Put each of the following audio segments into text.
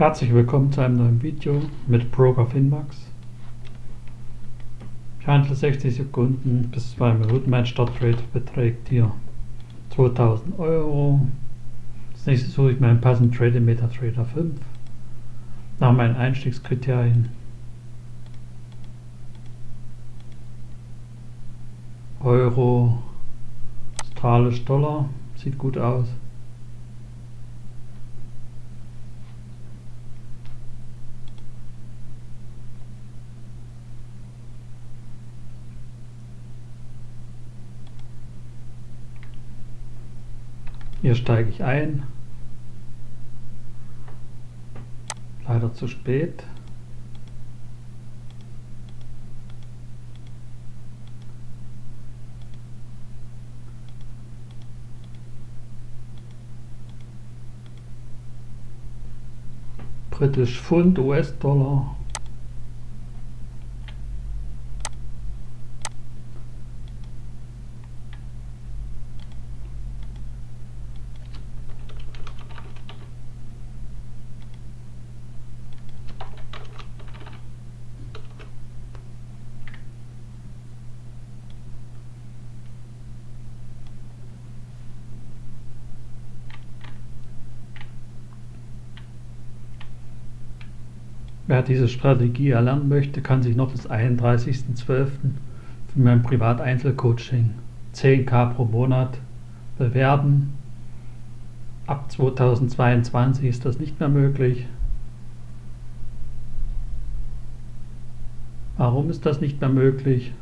Herzlich willkommen zu einem neuen Video mit Broker Finmax. Ich handle 60 Sekunden bis 2 Minuten. Mein Starttrade beträgt hier 2000 Euro. Als nächstes suche ich meinen passenden Trade in MetaTrader 5. Nach meinen Einstiegskriterien. Euro, australisch Dollar, sieht gut aus. Hier steige ich ein. Leider zu spät. Britisch Pfund, US-Dollar Wer diese Strategie erlernen möchte, kann sich noch bis 31.12. für mein Privat-Einzelcoaching 10k pro Monat bewerben. Ab 2022 ist das nicht mehr möglich. Warum ist das nicht mehr möglich?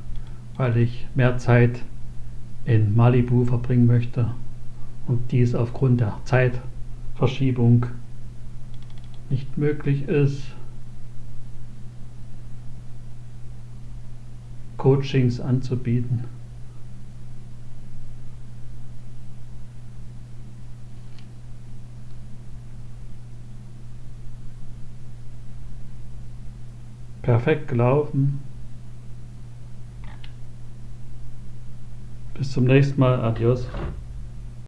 Weil ich mehr Zeit in Malibu verbringen möchte und dies aufgrund der Zeitverschiebung nicht möglich ist. Coachings anzubieten. Perfekt gelaufen. Bis zum nächsten Mal. Adios.